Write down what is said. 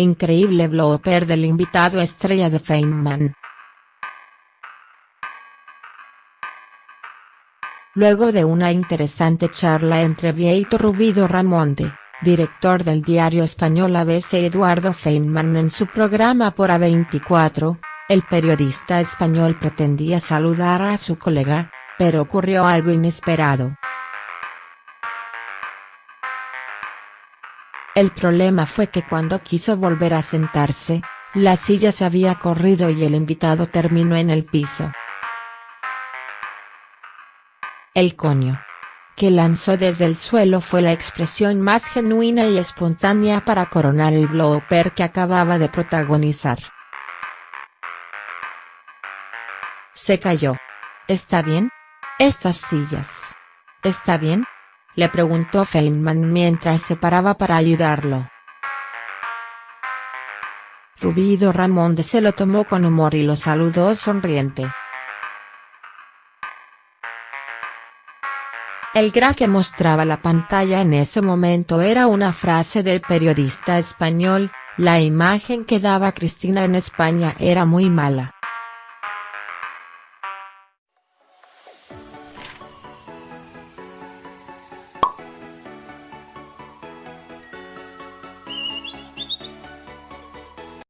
increíble blooper del invitado estrella de Feynman. Luego de una interesante charla entre Vieito Rubido Ramonte, director del diario español ABC Eduardo Feynman en su programa por A24, el periodista español pretendía saludar a su colega, pero ocurrió algo inesperado. El problema fue que cuando quiso volver a sentarse, la silla se había corrido y el invitado terminó en el piso. El coño. Que lanzó desde el suelo fue la expresión más genuina y espontánea para coronar el blooper que acababa de protagonizar. Se cayó. ¿Está bien? Estas sillas. ¿Está bien? Le preguntó Feynman mientras se paraba para ayudarlo. Rubido Ramón se lo tomó con humor y lo saludó sonriente. El graf que mostraba la pantalla en ese momento era una frase del periodista español, la imagen que daba Cristina en España era muy mala.